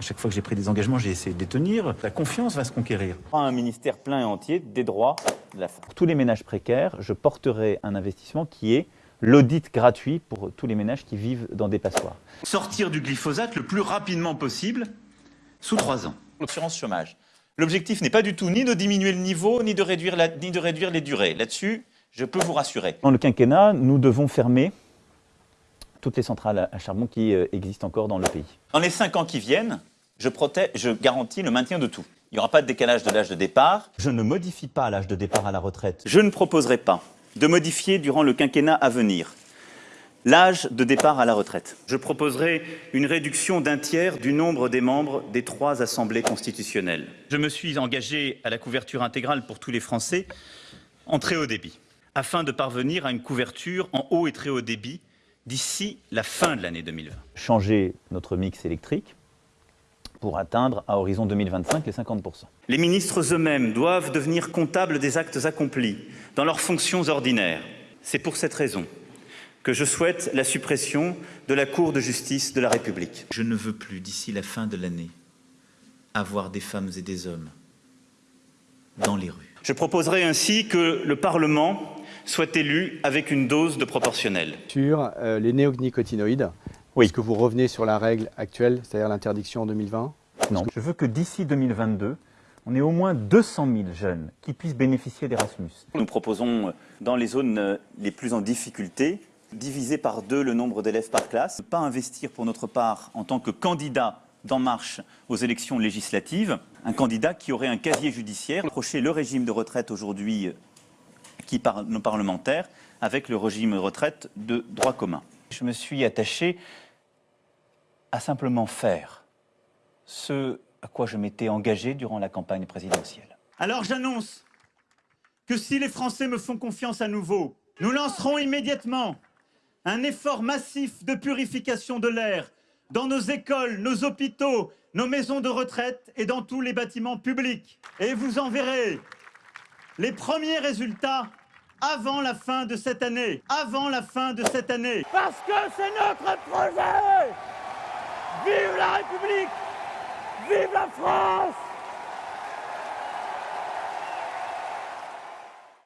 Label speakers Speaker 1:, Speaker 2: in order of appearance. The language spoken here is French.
Speaker 1: À chaque fois que j'ai pris des engagements, j'ai essayé de les tenir. La confiance va se conquérir.
Speaker 2: Un ministère plein et entier des droits de la femme.
Speaker 3: Pour tous les ménages précaires, je porterai un investissement qui est l'audit gratuit pour tous les ménages qui vivent dans des passoires.
Speaker 1: Sortir du glyphosate le plus rapidement possible, sous trois ans.
Speaker 2: L'assurance chômage. L'objectif n'est pas du tout ni de diminuer le niveau, ni de réduire, la- ni de réduire les durées. Là-dessus, je peux vous rassurer.
Speaker 3: Dans le quinquennat, nous devons fermer toutes les centrales à charbon qui euh, existent encore dans le pays.
Speaker 2: Dans les cinq ans qui viennent, je, protège, je garantis le maintien de tout. Il n'y aura pas de décalage de l'âge de départ.
Speaker 3: Je ne modifie pas l'âge de départ à la retraite.
Speaker 2: Je ne proposerai pas de modifier durant le quinquennat à venir l'âge de départ à la retraite. Je proposerai une réduction d'un tiers du nombre des membres des trois assemblées constitutionnelles. Je me suis engagé à la couverture intégrale pour tous les Français en très haut débit, afin de parvenir à une couverture en haut et très haut débit d'ici la fin de l'année 2020.
Speaker 3: Changer notre mix électrique pour atteindre à horizon 2025 les 50%.
Speaker 2: Les ministres eux-mêmes doivent devenir comptables des actes accomplis dans leurs fonctions ordinaires. C'est pour cette raison que je souhaite la suppression de la Cour de justice de la République.
Speaker 1: Je ne veux plus, d'ici la fin de l'année, avoir des femmes et des hommes dans les rues.
Speaker 2: Je proposerai ainsi que le Parlement soit élu avec une dose de proportionnel.
Speaker 4: Sur euh, les néonicotinoïdes,
Speaker 3: Oui.
Speaker 4: est-ce que vous revenez sur la règle actuelle, c'est-à-dire l'interdiction en 2020
Speaker 3: Non. Je veux que d'ici 2022, on ait au moins 200 000 jeunes qui puissent bénéficier d'Erasmus.
Speaker 2: Nous proposons, euh, dans les zones euh, les plus en difficulté, diviser par deux le nombre d'élèves par classe, ne pas investir pour notre part en tant que candidat d'En Marche aux élections législatives, un candidat qui aurait un casier judiciaire, approcher le régime de retraite aujourd'hui euh, qui par nos parlementaires avec le régime de retraite de droit commun. Je me suis attaché à simplement faire ce à quoi je m'étais engagé durant la campagne présidentielle. Alors j'annonce que si les Français me font confiance à nouveau, nous lancerons immédiatement un effort massif de purification de l'air dans nos écoles, nos hôpitaux, nos maisons de retraite et dans tous les bâtiments publics. Et vous en verrez les premiers résultats avant la fin de cette année. Avant la fin de cette année.
Speaker 5: Parce que c'est notre projet Vive la République Vive la France